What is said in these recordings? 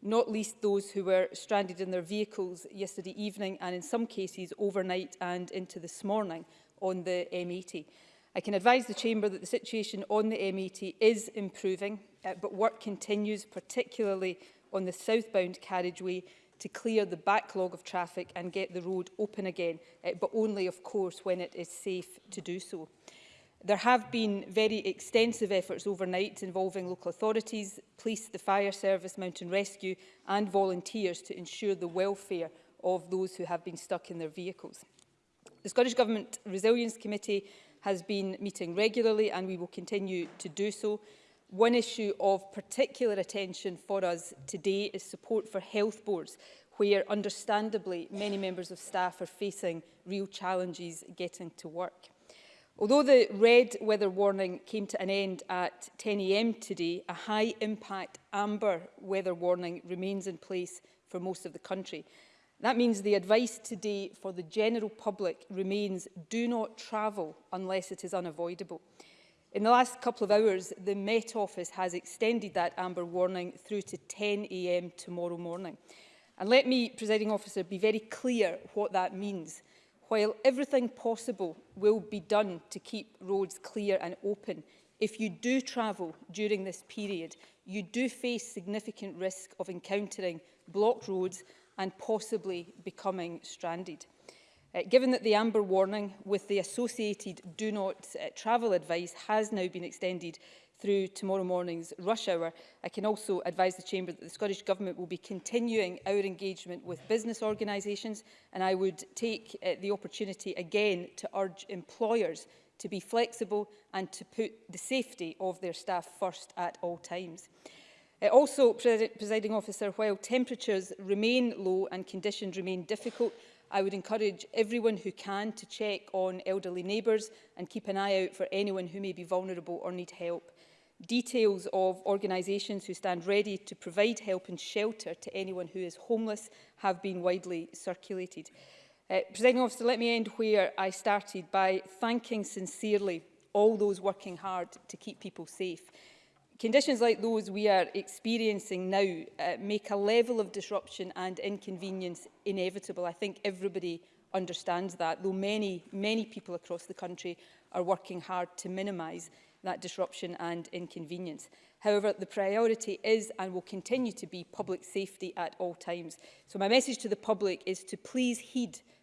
not least those who were stranded in their vehicles yesterday evening and in some cases overnight and into this morning on the M80. I can advise the Chamber that the situation on the M80 is improving, uh, but work continues, particularly on the southbound carriageway, to clear the backlog of traffic and get the road open again, uh, but only, of course, when it is safe to do so. There have been very extensive efforts overnight involving local authorities, police, the fire service, mountain rescue and volunteers to ensure the welfare of those who have been stuck in their vehicles. The Scottish Government Resilience Committee has been meeting regularly and we will continue to do so. One issue of particular attention for us today is support for health boards where understandably many members of staff are facing real challenges getting to work. Although the red weather warning came to an end at 10am today, a high impact amber weather warning remains in place for most of the country. That means the advice today for the general public remains do not travel unless it is unavoidable. In the last couple of hours, the Met Office has extended that amber warning through to 10am tomorrow morning. And let me, presiding officer, be very clear what that means while everything possible will be done to keep roads clear and open, if you do travel during this period, you do face significant risk of encountering blocked roads and possibly becoming stranded. Uh, given that the amber warning with the associated do not uh, travel advice has now been extended through tomorrow morning's rush hour. I can also advise the Chamber that the Scottish Government will be continuing our engagement with business organisations and I would take uh, the opportunity again to urge employers to be flexible and to put the safety of their staff first at all times. Uh, also, presiding officer, while temperatures remain low and conditions remain difficult, I would encourage everyone who can to check on elderly neighbours and keep an eye out for anyone who may be vulnerable or need help details of organisations who stand ready to provide help and shelter to anyone who is homeless have been widely circulated. Uh, Presiding officer, let me end where I started by thanking sincerely all those working hard to keep people safe. Conditions like those we are experiencing now uh, make a level of disruption and inconvenience inevitable. I think everybody understands that, though many, many people across the country are working hard to minimise that disruption and inconvenience. However, the priority is and will continue to be public safety at all times. So my message to the public is to please heed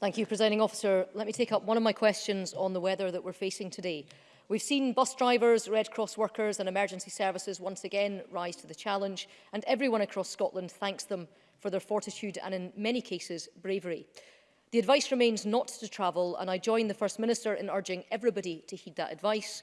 Thank you, Presiding Officer. Let me take up one of my questions on the weather that we're facing today. We've seen bus drivers, Red Cross workers and emergency services once again rise to the challenge, and everyone across Scotland thanks them for their fortitude and, in many cases, bravery. The advice remains not to travel, and I join the First Minister in urging everybody to heed that advice,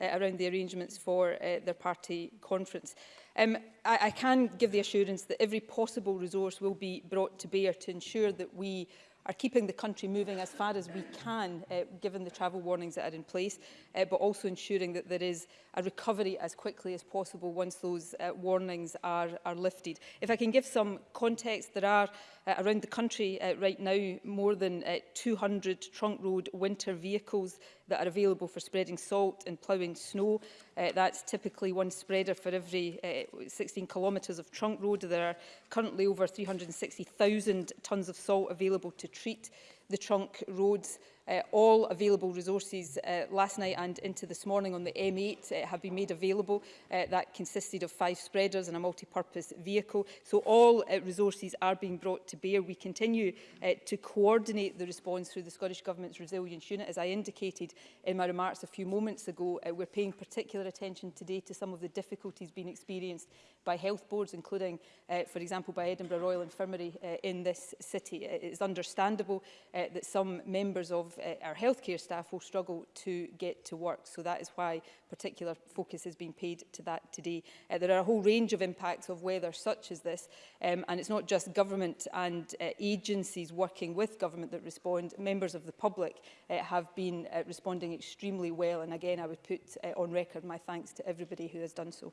uh, around the arrangements for uh, their party conference. Um, I, I can give the assurance that every possible resource will be brought to bear to ensure that we are keeping the country moving as far as we can, uh, given the travel warnings that are in place, uh, but also ensuring that there is a recovery as quickly as possible once those uh, warnings are, are lifted. If I can give some context, there are uh, around the country uh, right now more than uh, 200 trunk road winter vehicles that are available for spreading salt and ploughing snow. Uh, that's typically one spreader for every uh, 16 kilometres of trunk road. There are currently over 360,000 tonnes of salt available to treat the trunk roads. Uh, all available resources uh, last night and into this morning on the M8 uh, have been made available. Uh, that consisted of five spreaders and a multi-purpose vehicle. So all uh, resources are being brought to bear. We continue uh, to coordinate the response through the Scottish Government's Resilience Unit. As I indicated in my remarks a few moments ago, uh, we're paying particular attention today to some of the difficulties being experienced by health boards, including, uh, for example, by Edinburgh Royal Infirmary uh, in this city. It is understandable uh, that some members of uh, our healthcare staff will struggle to get to work. So that is why particular focus has been paid to that today. Uh, there are a whole range of impacts of weather such as this, um, and it's not just government and uh, agencies working with government that respond. Members of the public uh, have been uh, responding extremely well, and again, I would put uh, on record my thanks to everybody who has done so.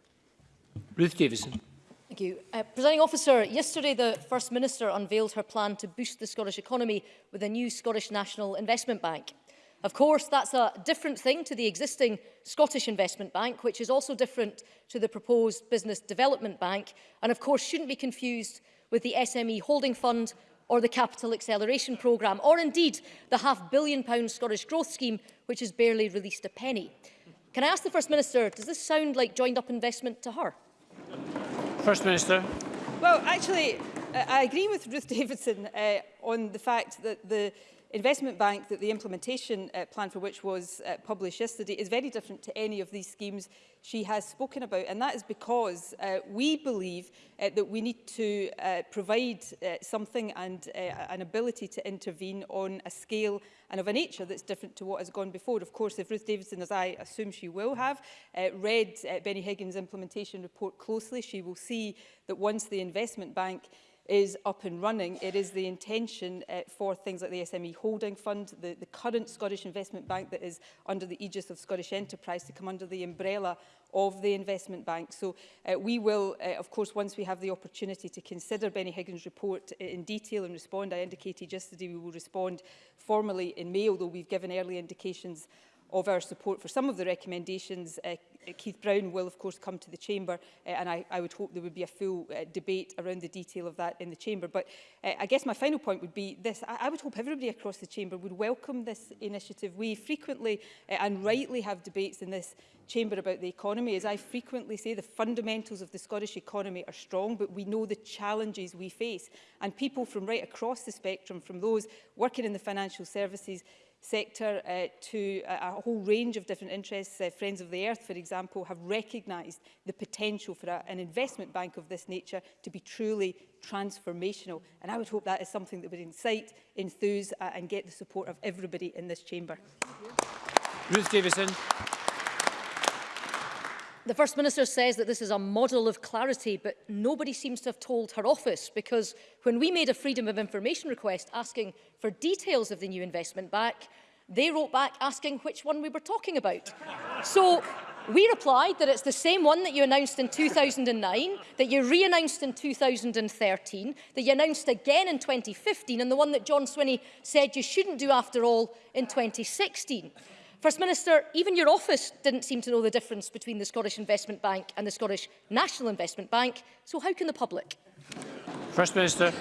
Ruth Davison. Thank you. Uh, Presiding officer, yesterday the First Minister unveiled her plan to boost the Scottish economy with a new Scottish National Investment Bank. Of course, that's a different thing to the existing Scottish Investment Bank, which is also different to the proposed Business Development Bank, and of course shouldn't be confused with the SME Holding Fund or the Capital Acceleration Programme, or indeed the half billion pound Scottish Growth Scheme, which has barely released a penny. Can I ask the First Minister, does this sound like joined up investment to her? First Minister. Well, actually, I agree with Ruth Davidson uh, on the fact that the investment bank that the implementation uh, plan for which was uh, published yesterday is very different to any of these schemes she has spoken about and that is because uh, we believe uh, that we need to uh, provide uh, something and uh, an ability to intervene on a scale and of a nature that's different to what has gone before. Of course, if Ruth Davidson, as I assume she will have, uh, read uh, Benny Higgins' implementation report closely, she will see that once the investment bank is up and running, it is the intention uh, for things like the SME Holding Fund, the, the current Scottish Investment Bank that is under the aegis of Scottish Enterprise to come under the umbrella of the investment bank. So uh, we will, uh, of course, once we have the opportunity to consider Benny Higgins' report uh, in detail and respond, I indicated yesterday we will respond formally in May, although we've given early indications of our support for some of the recommendations. Uh, Keith Brown will, of course, come to the Chamber, uh, and I, I would hope there would be a full uh, debate around the detail of that in the Chamber. But uh, I guess my final point would be this. I, I would hope everybody across the Chamber would welcome this initiative. We frequently uh, and rightly have debates in this chamber about the economy. As I frequently say, the fundamentals of the Scottish economy are strong, but we know the challenges we face. And people from right across the spectrum, from those working in the financial services sector uh, to a, a whole range of different interests. Uh, Friends of the Earth, for example, have recognised the potential for a, an investment bank of this nature to be truly transformational. And I would hope that is something that would incite, enthuse uh, and get the support of everybody in this chamber. Ruth Davison. The First Minister says that this is a model of clarity, but nobody seems to have told her office because when we made a Freedom of Information request asking for details of the new investment back, they wrote back asking which one we were talking about. so we replied that it's the same one that you announced in 2009, that you re-announced in 2013, that you announced again in 2015, and the one that John Swinney said you shouldn't do after all in 2016. First Minister, even your office didn't seem to know the difference between the Scottish Investment Bank and the Scottish National Investment Bank, so how can the public? First Minister.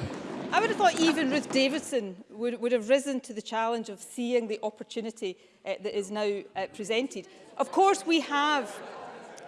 I would have thought even Ruth Davidson would, would have risen to the challenge of seeing the opportunity uh, that is now uh, presented. Of course, we have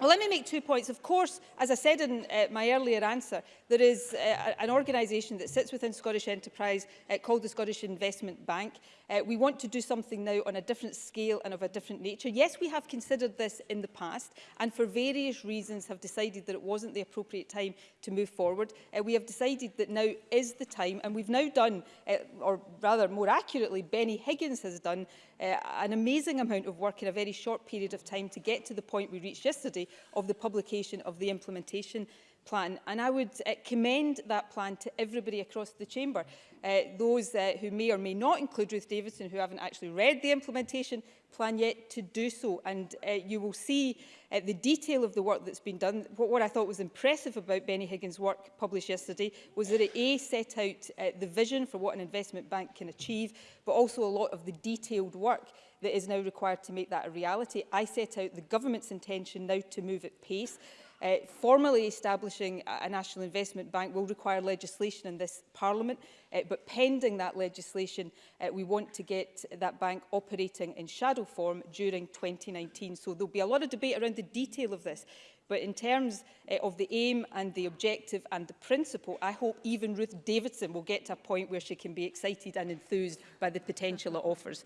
Well, let me make two points. Of course, as I said in uh, my earlier answer, there is uh, an organisation that sits within Scottish Enterprise uh, called the Scottish Investment Bank. Uh, we want to do something now on a different scale and of a different nature. Yes, we have considered this in the past and for various reasons have decided that it wasn't the appropriate time to move forward. Uh, we have decided that now is the time and we've now done, uh, or rather more accurately, Benny Higgins has done uh, an amazing amount of work in a very short period of time to get to the point we reached yesterday of the publication of the implementation plan. And I would uh, commend that plan to everybody across the chamber uh, those uh, who may or may not include Ruth Davidson who haven't actually read the implementation plan yet to do so. And uh, you will see uh, the detail of the work that's been done. What, what I thought was impressive about Benny Higgins' work published yesterday was that it A, set out uh, the vision for what an investment bank can achieve, but also a lot of the detailed work that is now required to make that a reality. I set out the government's intention now to move at pace. Uh, formally establishing a National Investment Bank will require legislation in this Parliament, uh, but pending that legislation, uh, we want to get that bank operating in shadow form during 2019. So there'll be a lot of debate around the detail of this. But in terms uh, of the aim and the objective and the principle, I hope even Ruth Davidson will get to a point where she can be excited and enthused by the potential it offers.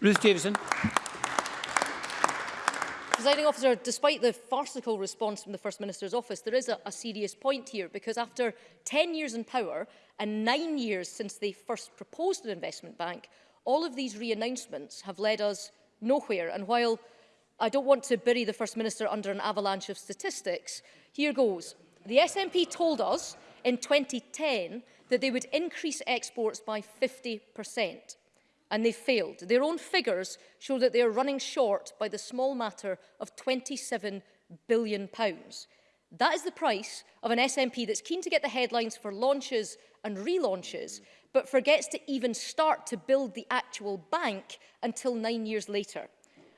Ruth Davidson. Presiding officer, despite the farcical response from the First Minister's office, there is a, a serious point here because after 10 years in power and nine years since they first proposed an investment bank, all of these re-announcements have led us nowhere. And while I don't want to bury the First Minister under an avalanche of statistics, here goes. The SNP told us in 2010 that they would increase exports by 50% and they failed. Their own figures show that they are running short by the small matter of £27 billion. pounds. That is the price of an SNP that's keen to get the headlines for launches and relaunches, but forgets to even start to build the actual bank until nine years later.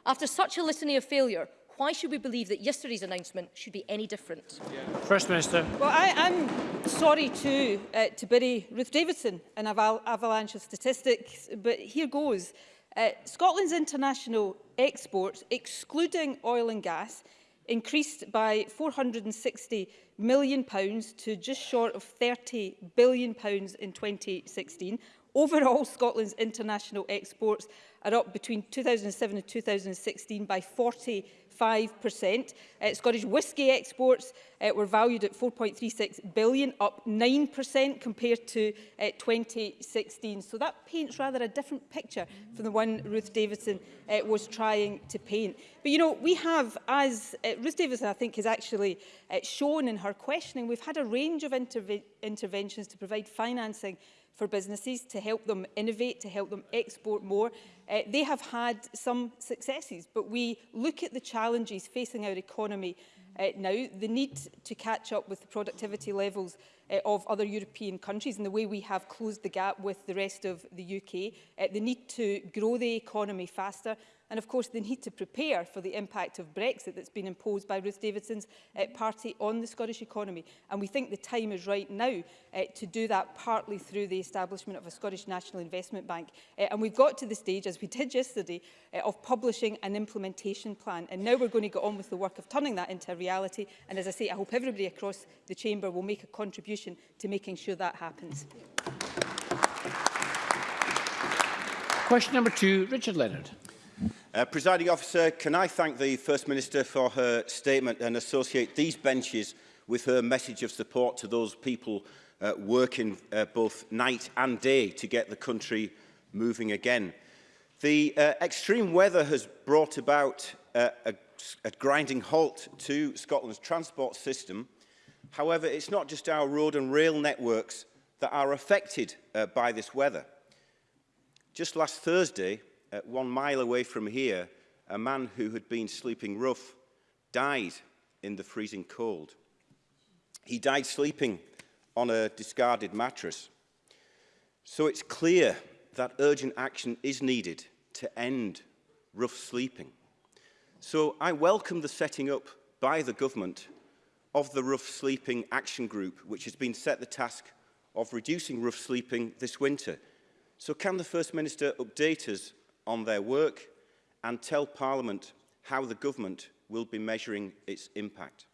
After such a litany of failure, Why should we believe that yesterday's announcement should be any different? Yeah. First Minister. Well, I, I'm sorry too uh, to bury Ruth Davidson in aval avalanche of statistics, but here goes. Uh, Scotland's international exports, excluding oil and gas, increased by £460 million pounds to just short of £30 billion pounds in 2016. Overall, Scotland's international exports are up between 2007 and 2016 by 40 5%. Uh, Scottish whisky exports uh, were valued at 4.36 billion, up 9% compared to uh, 2016. So that paints rather a different picture from the one Ruth Davidson uh, was trying to paint. But you know, we have, as uh, Ruth Davidson I think has actually uh, shown in her questioning, we've had a range of interve interventions to provide financing for businesses to help them innovate, to help them export more. Uh, they have had some successes, but we look at the challenges facing our economy uh, now, the need to catch up with the productivity levels uh, of other European countries and the way we have closed the gap with the rest of the UK, uh, the need to grow the economy faster And of course, they need to prepare for the impact of Brexit that's been imposed by Ruth Davidson's uh, party on the Scottish economy. And we think the time is right now uh, to do that partly through the establishment of a Scottish National Investment Bank. Uh, and we've got to the stage, as we did yesterday, uh, of publishing an implementation plan. And now we're going to go on with the work of turning that into reality. And as I say, I hope everybody across the chamber will make a contribution to making sure that happens. Question number two, Richard Leonard. Uh, Presiding officer, can I thank the First Minister for her statement and associate these benches with her message of support to those people uh, working uh, both night and day to get the country moving again. The uh, extreme weather has brought about uh, a, a grinding halt to Scotland's transport system. However, it's not just our road and rail networks that are affected uh, by this weather. Just last Thursday, uh, one mile away from here, a man who had been sleeping rough died in the freezing cold. He died sleeping on a discarded mattress. So it's clear that urgent action is needed to end rough sleeping. So I welcome the setting up by the government of the Rough Sleeping Action Group, which has been set the task of reducing rough sleeping this winter. So can the First Minister update us on their work and tell Parliament how the government will be measuring its impact.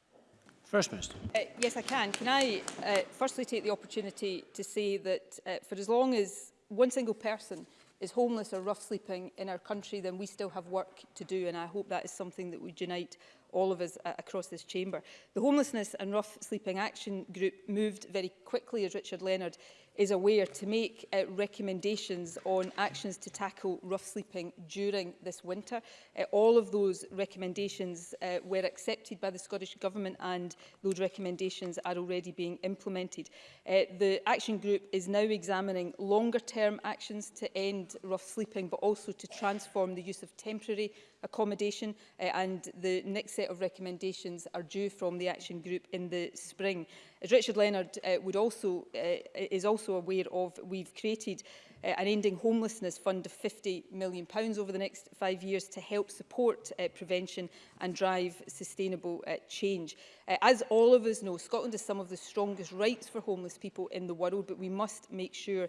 First Minister. Uh, yes, I can. Can I uh, firstly take the opportunity to say that uh, for as long as one single person is homeless or rough sleeping in our country, then we still have work to do. And I hope that is something that would unite all of us uh, across this chamber. The Homelessness and Rough Sleeping Action Group moved very quickly, as Richard Leonard is aware to make uh, recommendations on actions to tackle rough sleeping during this winter. Uh, all of those recommendations uh, were accepted by the Scottish Government and those recommendations are already being implemented. Uh, the action group is now examining longer term actions to end rough sleeping but also to transform the use of temporary accommodation uh, and the next set of recommendations are due from the action group in the spring. As Richard Leonard uh, would also, uh, is also aware of, we've created uh, an Ending Homelessness Fund of £50 million pounds over the next five years to help support uh, prevention and drive sustainable uh, change. Uh, as all of us know, Scotland has some of the strongest rights for homeless people in the world, but we must make sure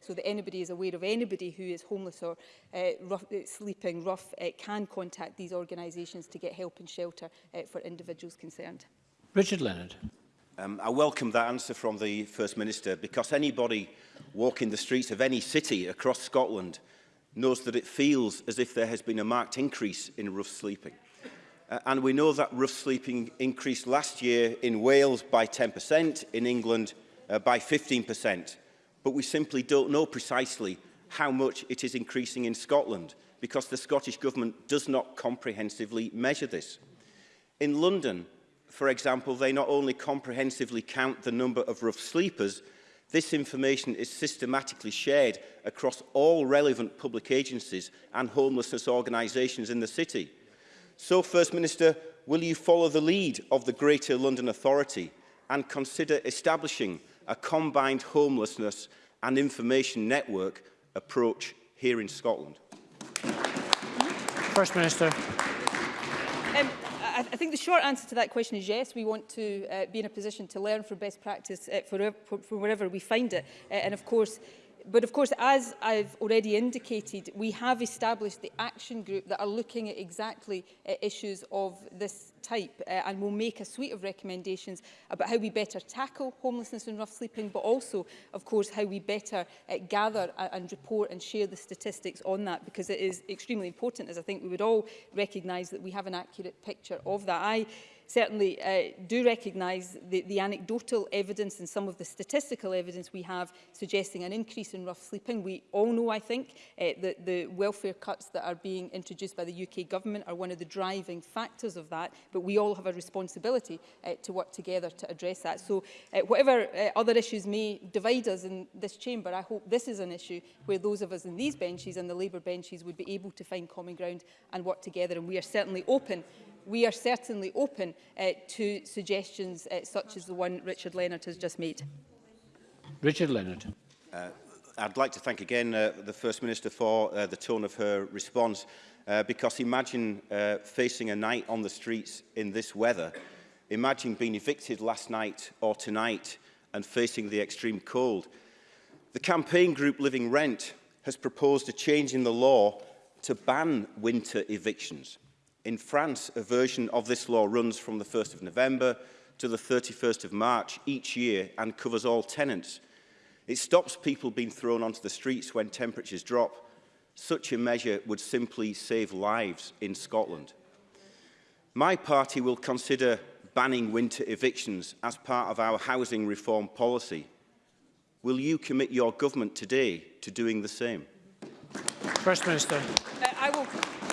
so that anybody is aware of anybody who is homeless or uh, rough, uh, sleeping rough uh, can contact these organisations to get help and shelter uh, for individuals concerned. Richard Leonard. Um, I welcome that answer from the First Minister because anybody walking the streets of any city across Scotland knows that it feels as if there has been a marked increase in rough sleeping. Uh, and we know that rough sleeping increased last year in Wales by 10%, in England uh, by 15%. But we simply don't know precisely how much it is increasing in Scotland because the Scottish Government does not comprehensively measure this. In London, for example, they not only comprehensively count the number of rough sleepers, this information is systematically shared across all relevant public agencies and homelessness organisations in the city. So, First Minister, will you follow the lead of the Greater London Authority and consider establishing a combined homelessness and information network approach here in Scotland? First Minister. Um, I, I think the short answer to that question is yes, we want to uh, be in a position to learn from best practice uh, for, for wherever we find it. Uh, and of course, but of course, as I've already indicated, we have established the action group that are looking at exactly uh, issues of this type uh, and will make a suite of recommendations about how we better tackle homelessness and rough sleeping, but also, of course, how we better uh, gather uh, and report and share the statistics on that, because it is extremely important, as I think we would all recognise that we have an accurate picture of that. I certainly uh, do recognise the, the anecdotal evidence and some of the statistical evidence we have suggesting an increase in rough sleeping. We all know, I think, uh, that the welfare cuts that are being introduced by the UK government are one of the driving factors of that, but we all have a responsibility uh, to work together to address that. So uh, whatever uh, other issues may divide us in this chamber, I hope this is an issue where those of us in these benches and the Labour benches would be able to find common ground and work together. And we are certainly open we are certainly open uh, to suggestions uh, such as the one Richard Leonard has just made. Richard Leonard. Uh, I'd like to thank again uh, the First Minister for uh, the tone of her response uh, because imagine uh, facing a night on the streets in this weather. Imagine being evicted last night or tonight and facing the extreme cold. The campaign group Living Rent has proposed a change in the law to ban winter evictions. In France, a version of this law runs from the 1st of November to the 31st of March each year and covers all tenants. It stops people being thrown onto the streets when temperatures drop. Such a measure would simply save lives in Scotland. My party will consider banning winter evictions as part of our housing reform policy. Will you commit your government today to doing the same? First Minister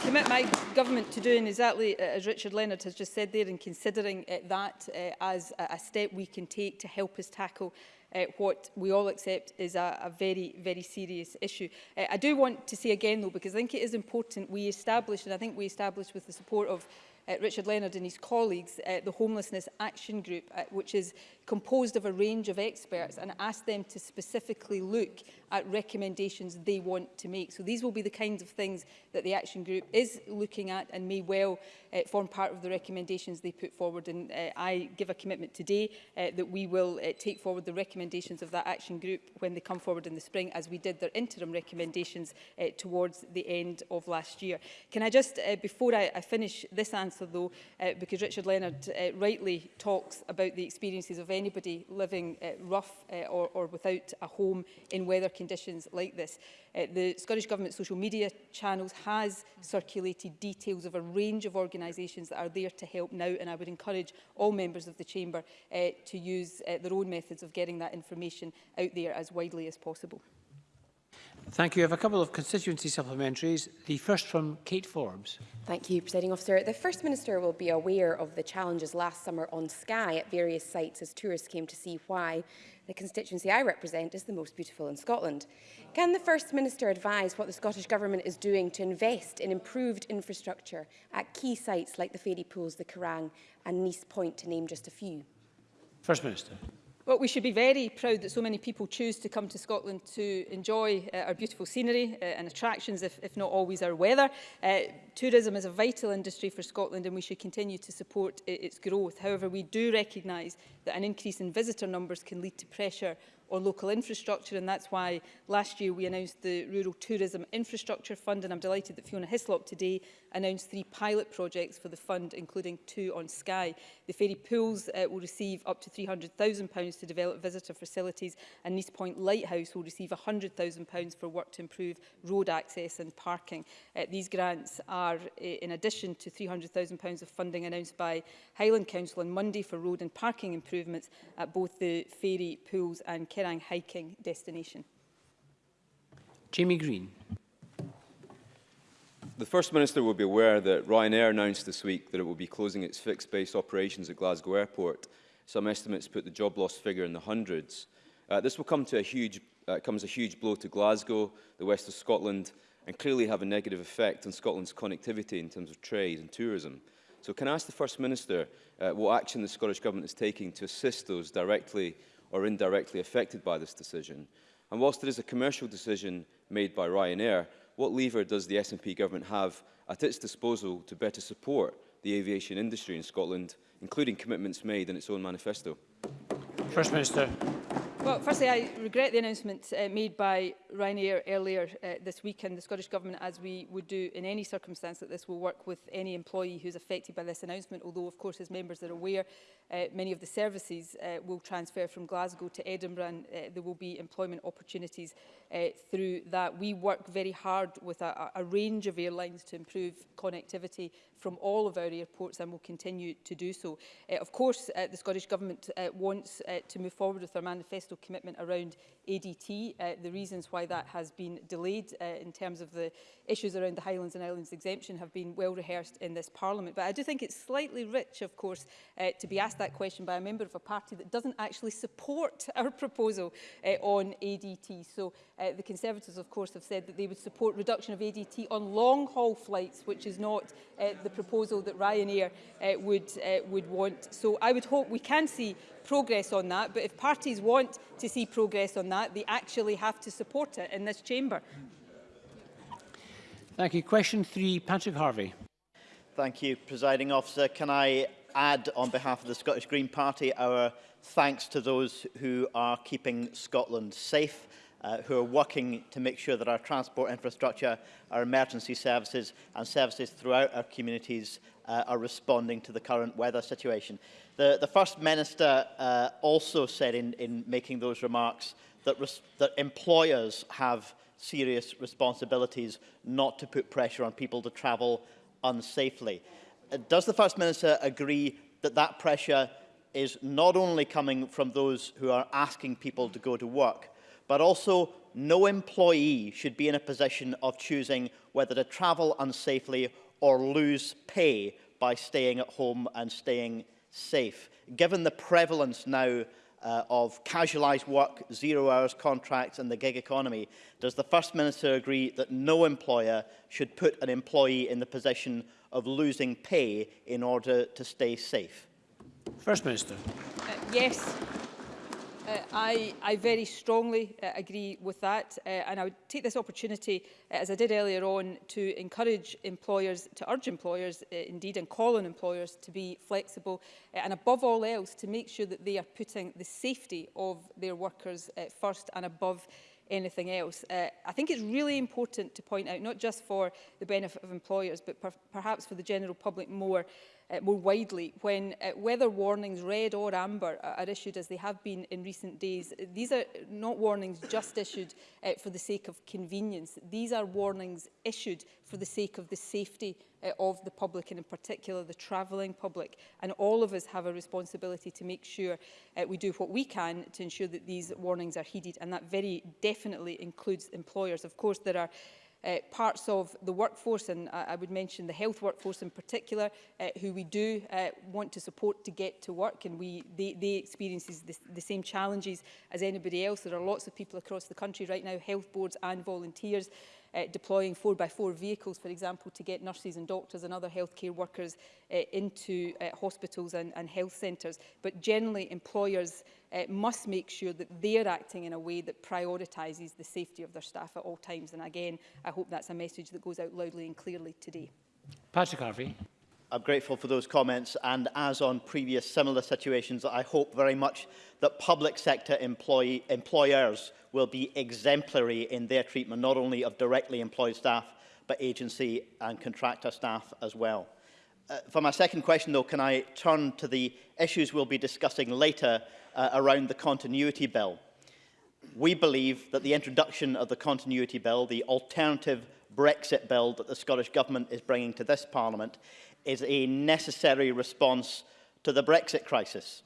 commit my government to doing exactly uh, as Richard Leonard has just said there and considering uh, that uh, as a step we can take to help us tackle uh, what we all accept is a, a very, very serious issue. Uh, I do want to say again, though, because I think it is important we establish, and I think we establish with the support of uh, Richard Leonard and his colleagues, uh, the Homelessness Action Group, uh, which is composed of a range of experts and asked them to specifically look at recommendations they want to make. So these will be the kinds of things that the action group is looking at and may well uh, form part of the recommendations they put forward. And uh, I give a commitment today uh, that we will uh, take forward the recommendations of that action group when they come forward in the spring, as we did their interim recommendations uh, towards the end of last year. Can I just, uh, before I, I finish this answer though, uh, because Richard Leonard uh, rightly talks about the experiences of anybody living uh, rough uh, or, or without a home in weather conditions like this. Uh, the Scottish Government social media channels has circulated details of a range of organisations that are there to help now and I would encourage all members of the Chamber uh, to use uh, their own methods of getting that information out there as widely as possible. Thank you. I have a couple of constituency supplementaries. The first from Kate Forbes. Thank you, Presiding Officer. The First Minister will be aware of the challenges last summer on Sky at various sites as tourists came to see why the constituency I represent is the most beautiful in Scotland. Can the First Minister advise what the Scottish Government is doing to invest in improved infrastructure at key sites like the Fairy Pools, the Kerrang and Nice Point, to name just a few? First Minister. Well, we should be very proud that so many people choose to come to Scotland to enjoy uh, our beautiful scenery uh, and attractions, if, if not always our weather. Uh, tourism is a vital industry for Scotland and we should continue to support its growth. However, we do recognise that an increase in visitor numbers can lead to pressure or local infrastructure and that's why last year we announced the Rural Tourism Infrastructure Fund and I'm delighted that Fiona Hislop today announced three pilot projects for the fund including two on Sky. The Fairy Pools uh, will receive up to £300,000 to develop visitor facilities and Nice Point Lighthouse will receive £100,000 for work to improve road access and parking. Uh, these grants are uh, in addition to £300,000 of funding announced by Highland Council on Monday for road and parking improvements at both the Fairy Pools and Kerry Kerang hiking destination. Jamie Green. The First Minister will be aware that Ryanair announced this week that it will be closing its fixed base operations at Glasgow Airport. Some estimates put the job loss figure in the hundreds. Uh, this will come to a huge, uh, comes a huge blow to Glasgow, the west of Scotland, and clearly have a negative effect on Scotland's connectivity in terms of trade and tourism. So can I ask the First Minister uh, what action the Scottish Government is taking to assist those directly or indirectly affected by this decision? And whilst it is a commercial decision made by Ryanair, what lever does the SNP government have at its disposal to better support the aviation industry in Scotland, including commitments made in its own manifesto? First Minister. Well, firstly, I regret the announcement uh, made by Ryanair earlier uh, this week, and the Scottish Government, as we would do in any circumstance that this, will work with any employee who is affected by this announcement, although, of course, as members are aware, uh, many of the services uh, will transfer from Glasgow to Edinburgh, and uh, there will be employment opportunities uh, through that. We work very hard with a, a range of airlines to improve connectivity from all of our airports, and will continue to do so. Uh, of course, uh, the Scottish Government uh, wants uh, to move forward with our manifesto political commitment around ADT, uh, the reasons why that has been delayed uh, in terms of the issues around the Highlands and Islands exemption have been well rehearsed in this Parliament. But I do think it's slightly rich, of course, uh, to be asked that question by a member of a party that doesn't actually support our proposal uh, on ADT. So uh, the Conservatives, of course, have said that they would support reduction of ADT on long-haul flights, which is not uh, the proposal that Ryanair uh, would, uh, would want. So I would hope we can see progress on that, but if parties want to see progress on that, they actually have to support it in this chamber. Thank you. Question three, Patrick Harvey. Thank you, presiding officer. Can I add, on behalf of the Scottish Green Party, our thanks to those who are keeping Scotland safe, uh, who are working to make sure that our transport infrastructure, our emergency services and services throughout our communities uh, are responding to the current weather situation. The, the First Minister uh, also said in, in making those remarks that, res that employers have serious responsibilities not to put pressure on people to travel unsafely. Uh, does the First Minister agree that that pressure is not only coming from those who are asking people to go to work, but also no employee should be in a position of choosing whether to travel unsafely or lose pay by staying at home and staying safe, given the prevalence now uh, of casualised work, zero hours contracts and the gig economy, does the First Minister agree that no employer should put an employee in the position of losing pay in order to stay safe? First Minister. Uh, yes. Uh, I, I very strongly uh, agree with that uh, and I would take this opportunity, uh, as I did earlier on, to encourage employers, to urge employers uh, indeed and call on employers to be flexible uh, and above all else to make sure that they are putting the safety of their workers uh, first and above anything else. Uh, I think it's really important to point out, not just for the benefit of employers, but per perhaps for the general public more, uh, more widely when uh, weather warnings, red or amber, are issued as they have been in recent days. These are not warnings just issued uh, for the sake of convenience. These are warnings issued for the sake of the safety uh, of the public and in particular the travelling public. And all of us have a responsibility to make sure uh, we do what we can to ensure that these warnings are heeded. And that very definitely includes employers. Of course, there are uh, parts of the workforce, and I, I would mention the health workforce in particular, uh, who we do uh, want to support to get to work, and we, they, they experience the, the same challenges as anybody else. There are lots of people across the country right now, health boards and volunteers, uh, deploying 4x4 vehicles, for example, to get nurses and doctors and other healthcare workers uh, into uh, hospitals and, and health centres. But generally, employers uh, must make sure that they're acting in a way that prioritises the safety of their staff at all times. And again, I hope that's a message that goes out loudly and clearly today. Patrick Harvey. I'm grateful for those comments and as on previous similar situations, I hope very much that public sector employee, employers will be exemplary in their treatment not only of directly employed staff but agency and contractor staff as well. Uh, for my second question though, can I turn to the issues we'll be discussing later uh, around the continuity bill? We believe that the introduction of the continuity bill, the alternative Brexit bill that the Scottish Government is bringing to this Parliament is a necessary response to the Brexit crisis.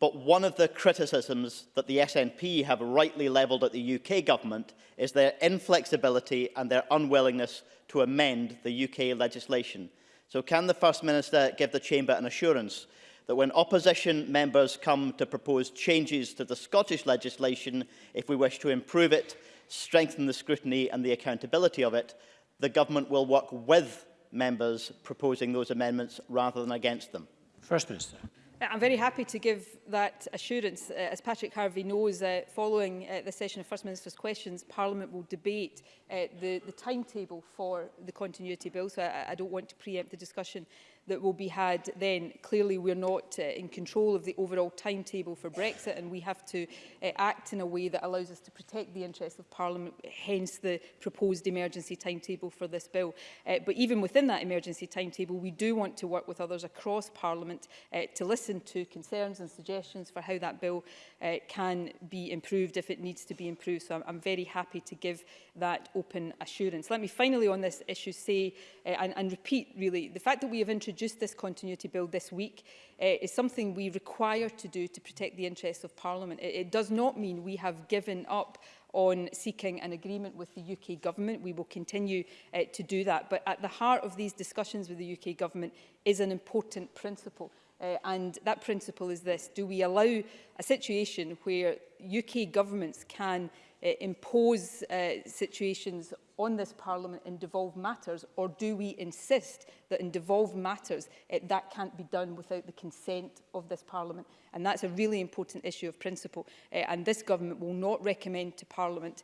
But one of the criticisms that the SNP have rightly levelled at the UK government is their inflexibility and their unwillingness to amend the UK legislation. So can the First Minister give the Chamber an assurance that when opposition members come to propose changes to the Scottish legislation, if we wish to improve it, strengthen the scrutiny and the accountability of it, the government will work with members proposing those amendments rather than against them? First Minister. Uh, I'm very happy to give that assurance. Uh, as Patrick Harvey knows, uh, following uh, the session of First Minister's questions, Parliament will debate uh, the, the timetable for the continuity bill, so I, I don't want to preempt the discussion that will be had then. Clearly, we're not uh, in control of the overall timetable for Brexit and we have to uh, act in a way that allows us to protect the interests of Parliament, hence the proposed emergency timetable for this bill. Uh, but even within that emergency timetable, we do want to work with others across Parliament uh, to listen to concerns and suggestions for how that bill uh, can be improved if it needs to be improved. So I'm, I'm very happy to give that open assurance. Let me finally on this issue say uh, and, and repeat really the fact that we have introduced introduce this continuity bill this week uh, is something we require to do to protect the interests of Parliament. It, it does not mean we have given up on seeking an agreement with the UK government. We will continue uh, to do that. But at the heart of these discussions with the UK government is an important principle. Uh, and that principle is this. Do we allow a situation where UK governments can uh, impose uh, situations on this Parliament in devolved matters, or do we insist that in devolved matters it, uh, that can't be done without the consent of this Parliament? And that's a really important issue of principle, uh, and this government will not recommend to Parliament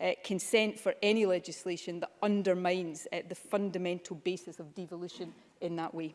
uh, consent for any legislation that undermines uh, the fundamental basis of devolution in that way.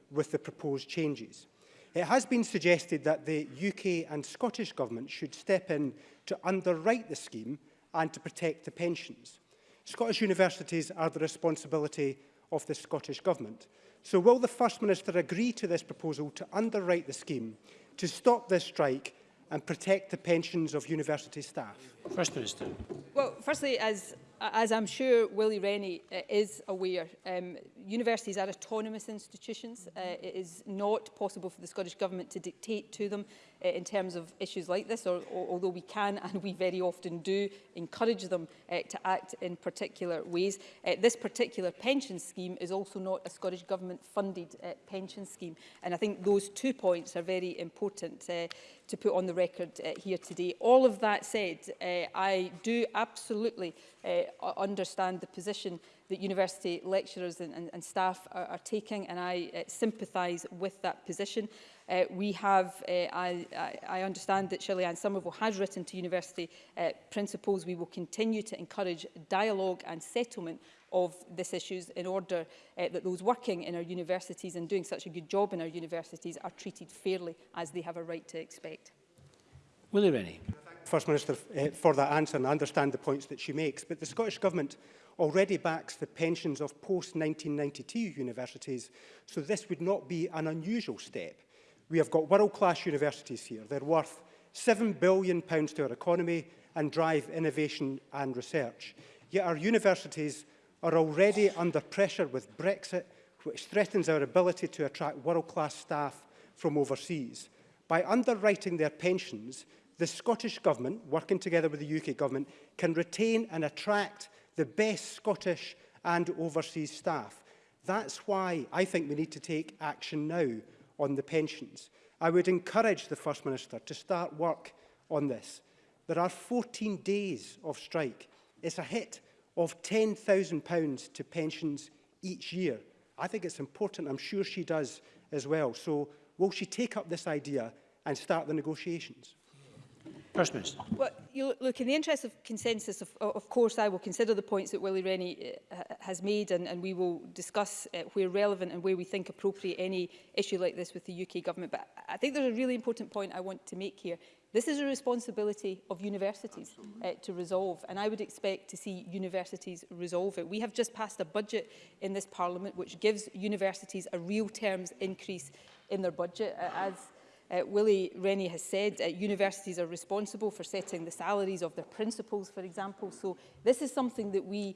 with the proposed changes. It has been suggested that the UK and Scottish Government should step in to underwrite the scheme and to protect the pensions. Scottish universities are the responsibility of the Scottish Government. So will the First Minister agree to this proposal to underwrite the scheme, to stop this strike and protect the pensions of university staff? First Minister. Well, firstly, as, as I'm sure Willie Rennie uh, is aware, um, universities are autonomous institutions. Uh, it is not possible for the Scottish Government to dictate to them uh, in terms of issues like this, or, or, although we can and we very often do encourage them uh, to act in particular ways. Uh, this particular pension scheme is also not a Scottish Government funded uh, pension scheme. And I think those two points are very important uh, to put on the record uh, here today. All of that said, uh, I do absolutely uh, understand the position that university lecturers and, and, and staff are, are taking and I uh, sympathise with that position. Uh, we have, uh, I, I understand that Shirley Ann Somerville has written to university uh, principals. We will continue to encourage dialogue and settlement of this issues in order uh, that those working in our universities and doing such a good job in our universities are treated fairly as they have a right to expect. Willie Rennie. First Minister uh, for that answer and I understand the points that she makes, but the Scottish Government already backs the pensions of post-1992 universities, so this would not be an unusual step. We have got world-class universities here. They're worth £7 billion to our economy and drive innovation and research. Yet our universities are already under pressure with Brexit, which threatens our ability to attract world-class staff from overseas. By underwriting their pensions, the Scottish Government, working together with the UK Government, can retain and attract the best Scottish and overseas staff. That's why I think we need to take action now on the pensions. I would encourage the First Minister to start work on this. There are 14 days of strike. It's a hit of £10,000 to pensions each year. I think it's important. I'm sure she does as well. So will she take up this idea and start the negotiations? First Minister. Well, you look, in the interest of consensus, of, of course, I will consider the points that Willie Rennie uh, has made and, and we will discuss uh, where relevant and where we think appropriate any issue like this with the UK government. But I think there's a really important point I want to make here. This is a responsibility of universities uh, to resolve, and I would expect to see universities resolve it. We have just passed a budget in this parliament which gives universities a real terms increase in their budget uh, as Uh, Willie Rennie has said uh, universities are responsible for setting the salaries of their principals, for example. So this is something that we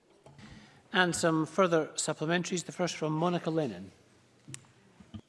And some further supplementaries, the first from Monica Lennon.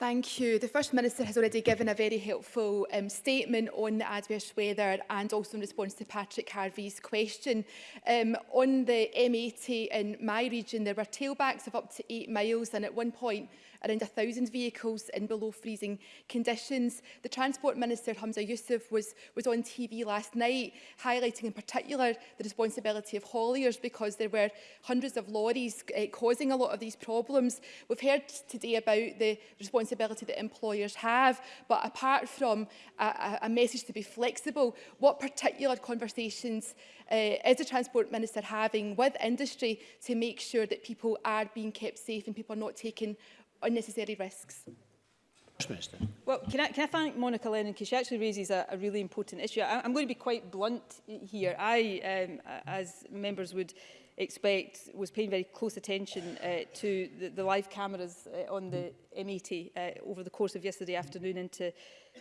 Thank you. The First Minister has already given a very helpful um, statement on the adverse weather and also in response to Patrick Harvey's question. Um, on the M80 in my region, there were tailbacks of up to eight miles and at one point around 1,000 vehicles in below freezing conditions. The Transport Minister, Hamza Youssef, was, was on TV last night highlighting in particular the responsibility of hauliers because there were hundreds of lorries uh, causing a lot of these problems. We've heard today about the responsibility that employers have, but apart from a, a message to be flexible, what particular conversations uh, is the Transport Minister having with industry to make sure that people are being kept safe and people are not taken unnecessary risks. Minister. Well, can I, can I thank Monica Lennon because she actually raises a, a really important issue. I, I'm going to be quite blunt here. I, um, as members would expect, was paying very close attention uh, to the, the live cameras uh, on the M80 e uh, over the course of yesterday afternoon into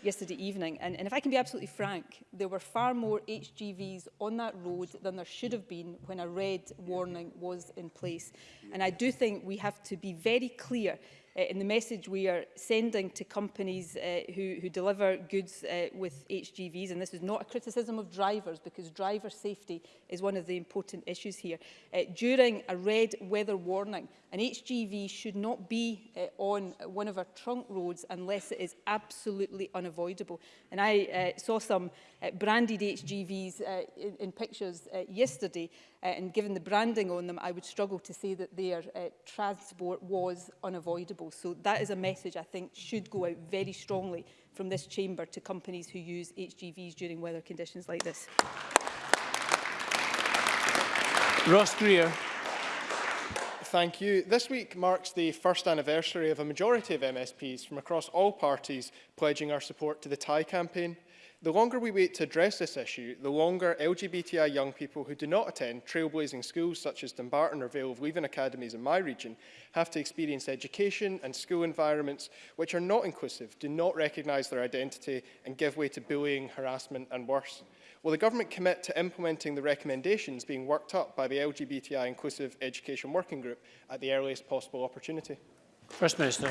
yesterday evening. And, and if I can be absolutely frank, there were far more HGVs on that road than there should have been when a red warning was in place. And I do think we have to be very clear uh, in the message we are sending to companies uh, who, who deliver goods uh, with HGVs, and this is not a criticism of drivers because driver safety is one of the important issues here, uh, during a red weather warning An HGV should not be uh, on one of our trunk roads unless it is absolutely unavoidable. And I uh, saw some uh, branded HGVs uh, in, in pictures uh, yesterday, uh, and given the branding on them, I would struggle to say that their uh, transport was unavoidable. So that is a message I think should go out very strongly from this chamber to companies who use HGVs during weather conditions like this. Ross Greer. thank you. This week marks the first anniversary of a majority of MSPs from across all parties pledging our support to the Thai campaign. The longer we wait to address this issue, the longer LGBTI young people who do not attend trailblazing schools such as Dumbarton or Vale of Leaven academies in my region have to experience education and school environments which are not inclusive, do not recognise their identity and give way to bullying, harassment and worse. Will the government commit to implementing the recommendations being worked up by the LGBTI Inclusive Education Working Group at the earliest possible opportunity? First Minister.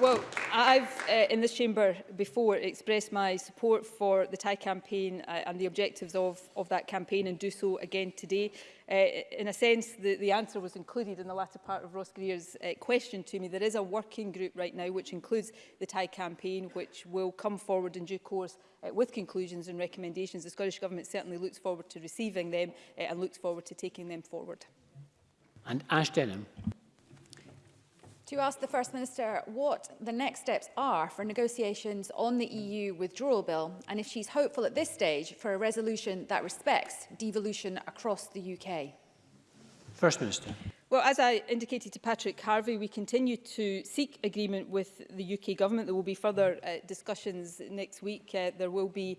Well, I've uh, in this chamber before expressed my support for the Thai campaign uh, and the objectives of, of that campaign and do so again today. Uh, in a sense, the, the answer was included in the latter part of Ross Greer's uh, question to me. There is a working group right now which includes the Thai campaign which will come forward in due course uh, with conclusions and recommendations. The Scottish Government certainly looks forward to receiving them uh, and looks forward to taking them forward. And Ash Denham to ask the First Minister what the next steps are for negotiations on the EU withdrawal bill and if she's hopeful at this stage for a resolution that respects devolution across the UK. First Minister. Well, as I indicated to Patrick Harvey, we continue to seek agreement with the UK Government. There will be further uh, discussions next week. Uh, there will be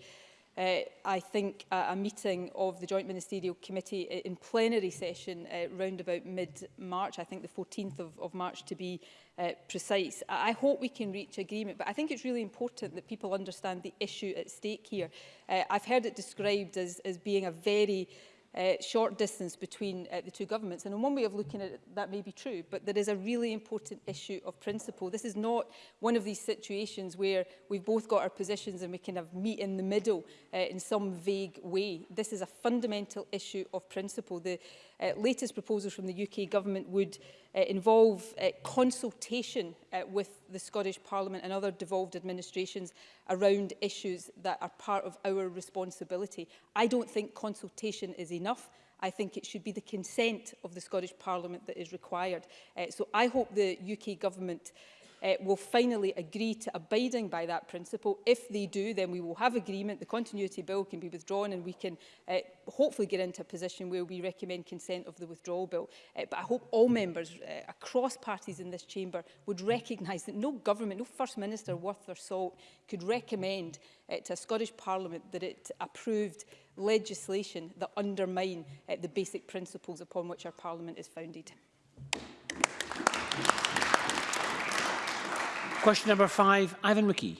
uh, I think a, a meeting of the Joint Ministerial Committee in plenary session uh, round about mid-March, I think the 14th of, of March to be uh, precise. I hope we can reach agreement, but I think it's really important that people understand the issue at stake here. Uh, I've heard it described as, as being a very Uh, short distance between uh, the two governments. And one way of looking at it, that may be true, but there is a really important issue of principle. This is not one of these situations where we've both got our positions and we kind of meet in the middle uh, in some vague way. This is a fundamental issue of principle. The, uh, latest proposals from the UK Government would uh, involve uh, consultation uh, with the Scottish Parliament and other devolved administrations around issues that are part of our responsibility. I don't think consultation is enough. I think it should be the consent of the Scottish Parliament that is required. Uh, so I hope the UK Government uh, will finally agree to abiding by that principle. If they do, then we will have agreement. The continuity bill can be withdrawn and we can uh, hopefully get into a position where we recommend consent of the withdrawal bill. Uh, but I hope all members uh, across parties in this chamber would recognise that no government, no First Minister worth their salt could recommend uh, to a Scottish Parliament that it approved legislation that undermine uh, the basic principles upon which our Parliament is founded. Question number five, Ivan McKee.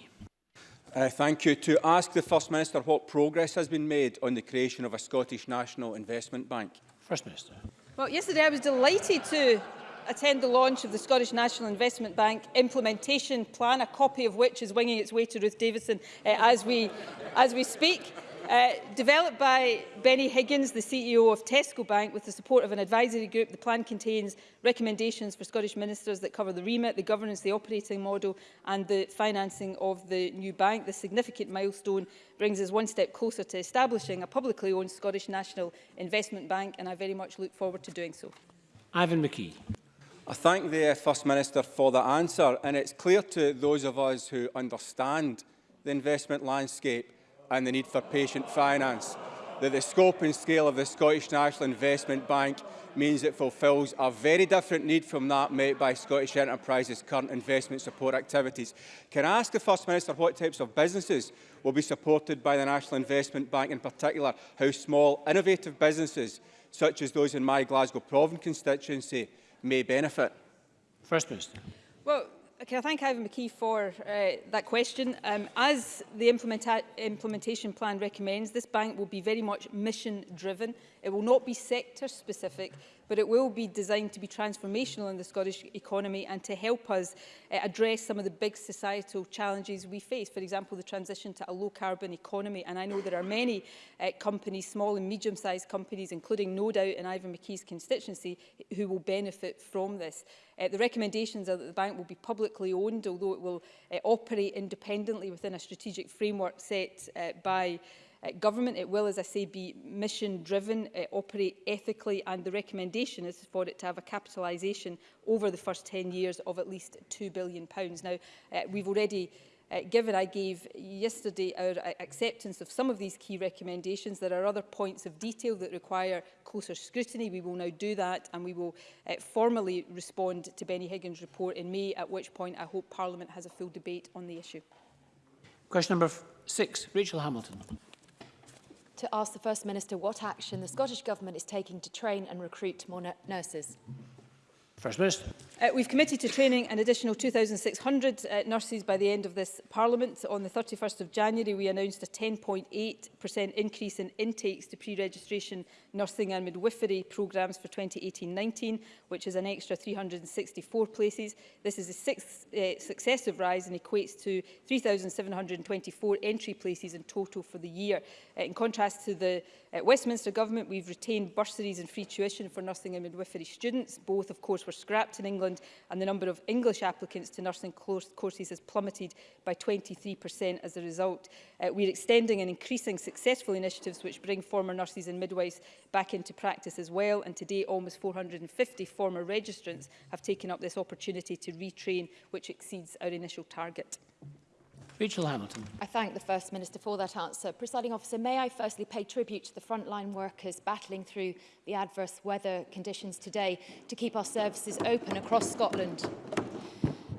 Uh, thank you. To ask the First Minister what progress has been made on the creation of a Scottish National Investment Bank. First Minister. Well, yesterday I was delighted to attend the launch of the Scottish National Investment Bank implementation plan, a copy of which is winging its way to Ruth Davidson uh, as, we, as we speak. Uh, developed by Benny Higgins, the CEO of Tesco Bank, with the support of an advisory group, the plan contains recommendations for Scottish ministers that cover the remit, the governance, the operating model and the financing of the new bank. The significant milestone brings us one step closer to establishing a publicly owned Scottish National Investment Bank and I very much look forward to doing so. Ivan McKee. I thank the First Minister for the answer and it's clear to those of us who understand the investment landscape and the need for patient finance. That the scope and scale of the Scottish National Investment Bank means it fulfills a very different need from that met by Scottish enterprises' current investment support activities. Can I ask the First Minister what types of businesses will be supported by the National Investment Bank in particular? How small, innovative businesses, such as those in my Glasgow Province constituency, may benefit? First Minister. Well, can I thank Ivan McKee for uh, that question. Um, as the implementa implementation plan recommends, this bank will be very much mission driven. It will not be sector specific, but it will be designed to be transformational in the Scottish economy and to help us uh, address some of the big societal challenges we face. For example, the transition to a low carbon economy. And I know there are many uh, companies, small and medium sized companies, including no doubt in Ivan McKee's constituency, who will benefit from this. Uh, the recommendations are that the bank will be publicly owned, although it will uh, operate independently within a strategic framework set uh, by uh, government. It will, as I say, be mission-driven, uh, operate ethically, and the recommendation is for it to have a capitalisation over the first 10 years of at least £2 billion. Pounds. Now, uh, we've already uh, given I gave yesterday our uh, acceptance of some of these key recommendations. There are other points of detail that require closer scrutiny. We will now do that and we will uh, formally respond to Benny Higgins' report in May, at which point I hope Parliament has a full debate on the issue. Question number six, Rachel Hamilton to ask the First Minister what action the Scottish Government is taking to train and recruit more nurses. First Minister. Uh, we've committed to training an additional 2,600 uh, nurses by the end of this Parliament. On the 31st of January, we announced a 10.8% increase in intakes to pre-registration nursing and midwifery programmes for 2018-19, which is an extra 364 places. This is the sixth uh, successive rise and equates to 3,724 entry places in total for the year. Uh, in contrast to the At Westminster Government, we've retained bursaries and free tuition for nursing and midwifery students. Both, of course, were scrapped in England, and the number of English applicants to nursing courses has plummeted by 23% as a result. Uh, we're extending and increasing successful initiatives which bring former nurses and midwives back into practice as well, and today almost 450 former registrants have taken up this opportunity to retrain, which exceeds our initial target. Rachel Hamilton. I thank the First Minister for that answer. Presiding officer, may I firstly pay tribute to the frontline workers battling through the adverse weather conditions today to keep our services open across Scotland.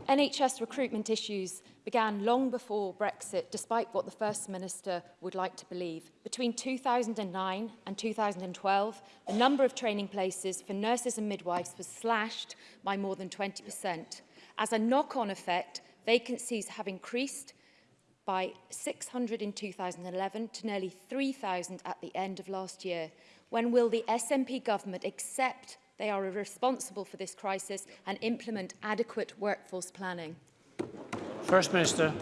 NHS recruitment issues began long before Brexit, despite what the First Minister would like to believe. Between 2009 and 2012, the number of training places for nurses and midwives was slashed by more than 20%. As a knock-on effect, vacancies have increased by 600 in 2011 to nearly 3,000 at the end of last year. When will the SNP government accept they are responsible for this crisis and implement adequate workforce planning? First Minister.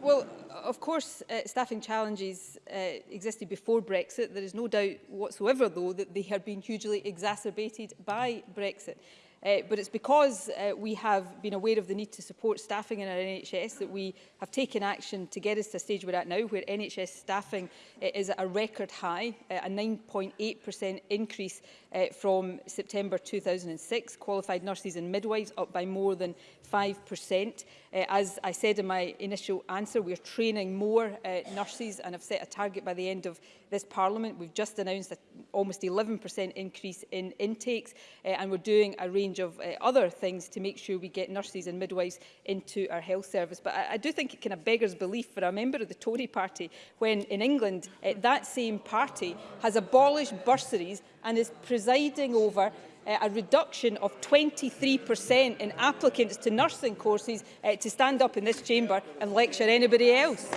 Well, of course, uh, staffing challenges uh, existed before Brexit. There is no doubt whatsoever, though, that they have been hugely exacerbated by Brexit. Uh, but it's because uh, we have been aware of the need to support staffing in our NHS that we have taken action to get us to a stage we're at now where NHS staffing uh, is at a record high, uh, a 9.8% increase uh, from September 2006. Qualified nurses and midwives up by more than 5%. Uh, as I said in my initial answer, we're training more uh, nurses and have set a target by the end of this Parliament. We've just announced a almost 11% increase in intakes uh, and we're doing a range of uh, other things to make sure we get nurses and midwives into our health service. But I, I do think it kind of beggars belief for a member of the Tory party when in England uh, that same party has abolished bursaries and is presiding over uh, a reduction of 23% in applicants to nursing courses uh, to stand up in this chamber and lecture anybody else.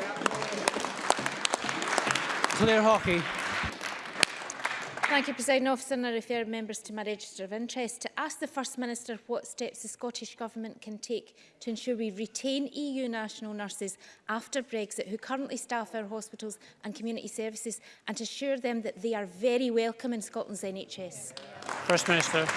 Claire Hockey. Thank you, President Officer, and I refer members to my register of interest to ask the First Minister what steps the Scottish Government can take to ensure we retain EU national nurses after Brexit who currently staff our hospitals and community services and to assure them that they are very welcome in Scotland's NHS. First Minister.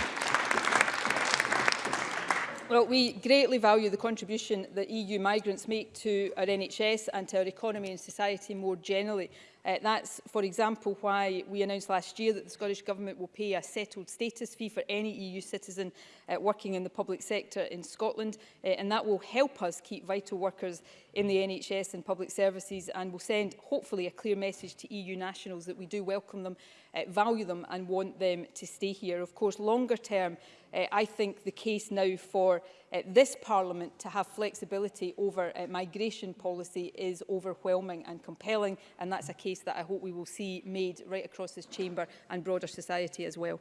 Well, we greatly value the contribution that EU migrants make to our NHS and to our economy and society more generally. Uh, that's, for example, why we announced last year that the Scottish Government will pay a settled status fee for any EU citizen uh, working in the public sector in Scotland, uh, and that will help us keep vital workers in the NHS and public services and will send, hopefully, a clear message to EU nationals that we do welcome them, uh, value them and want them to stay here. Of course, longer term, uh, I think the case now for uh, this Parliament to have flexibility over uh, migration policy is overwhelming and compelling, and that's a case that I hope we will see made right across this chamber and broader society as well.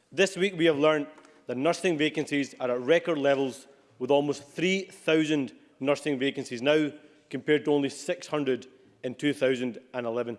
This week we have learned that nursing vacancies are at record levels with almost 3,000 nursing vacancies now compared to only 600 in 2011.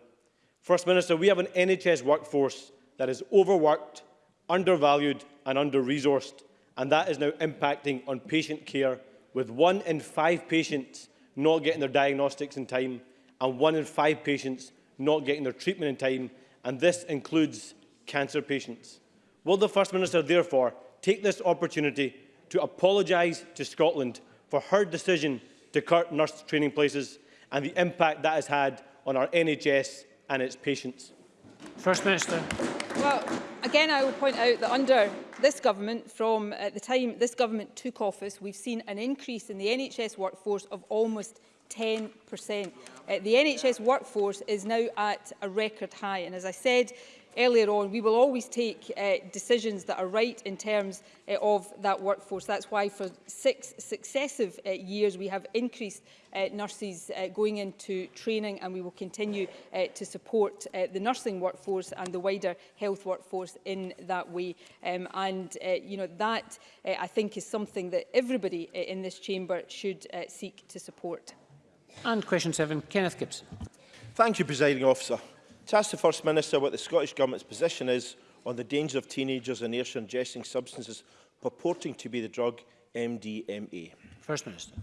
First Minister, we have an NHS workforce that is overworked, undervalued and under-resourced, and that is now impacting on patient care, with one in five patients not getting their diagnostics in time and one in five patients not getting their treatment in time, and this includes cancer patients. Will the First Minister therefore take this opportunity to apologise to Scotland for her decision to cut nurse training places and the impact that has had on our NHS and its patients. First Minister. Well, again, I would point out that under this government, from uh, the time this government took office, we've seen an increase in the NHS workforce of almost 10%. Uh, the NHS workforce is now at a record high. And as I said earlier on, we will always take uh, decisions that are right in terms uh, of that workforce. That's why for six successive uh, years we have increased uh, nurses uh, going into training and we will continue uh, to support uh, the nursing workforce and the wider health workforce in that way. Um, and, uh, you know, that uh, I think is something that everybody uh, in this chamber should uh, seek to support. And question seven, Kenneth Gibson. Thank you, Presiding Officer to ask the First Minister what the Scottish Government's position is on the danger of teenagers and Ayrshire ingesting substances purporting to be the drug MDMA. First Minister.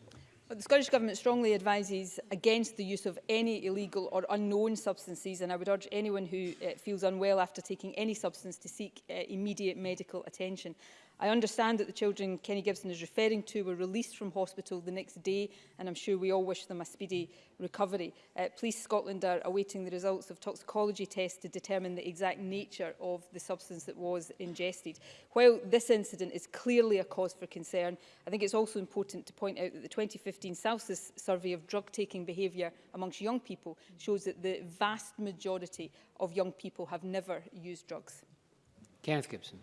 But the Scottish Government strongly advises against the use of any illegal or unknown substances and I would urge anyone who uh, feels unwell after taking any substance to seek uh, immediate medical attention. I understand that the children Kenny Gibson is referring to were released from hospital the next day and I'm sure we all wish them a speedy recovery. Uh, Police Scotland are awaiting the results of toxicology tests to determine the exact nature of the substance that was ingested. While this incident is clearly a cause for concern, I think it's also important to point out that the 2015 Salsis survey of drug-taking behaviour amongst young people shows that the vast majority of young people have never used drugs. Kenneth Gibson.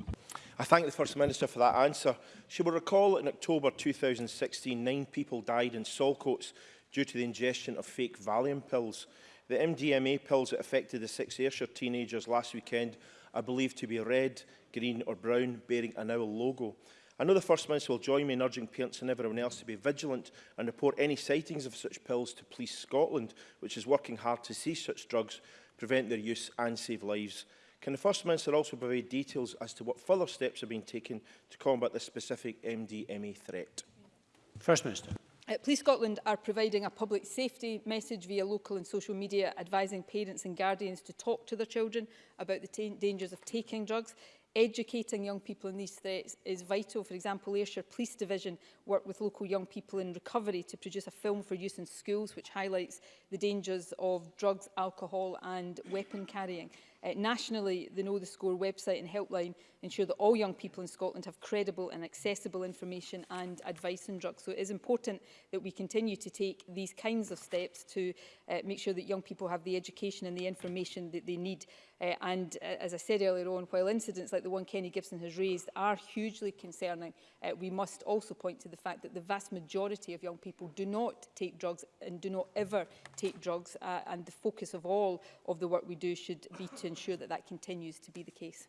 I thank the First Minister for that answer. She will recall in October 2016, nine people died in Solcoats due to the ingestion of fake Valium pills. The MDMA pills that affected the six Ayrshire teenagers last weekend are believed to be red, green or brown, bearing an owl logo. I know the First Minister will join me in urging parents and everyone else to be vigilant and report any sightings of such pills to Police Scotland, which is working hard to see such drugs, prevent their use and save lives. Can the First Minister also provide details as to what further steps have been taken to combat this specific MDMA threat? First Minister. Uh, Police Scotland are providing a public safety message via local and social media advising parents and guardians to talk to their children about the dangers of taking drugs. Educating young people in these threats is vital. For example, Ayrshire Police Division work with local young people in recovery to produce a film for use in schools which highlights the dangers of drugs, alcohol and weapon carrying. Uh, nationally, the Know the Score website and helpline ensure that all young people in Scotland have credible and accessible information and advice on drugs. So it is important that we continue to take these kinds of steps to uh, make sure that young people have the education and the information that they need Uh, and uh, as I said earlier on, while incidents like the one Kenny Gibson has raised are hugely concerning, uh, we must also point to the fact that the vast majority of young people do not take drugs and do not ever take drugs. Uh, and the focus of all of the work we do should be to ensure that that continues to be the case.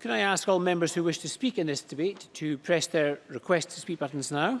Can I ask all members who wish to speak in this debate to press their request to speak buttons now?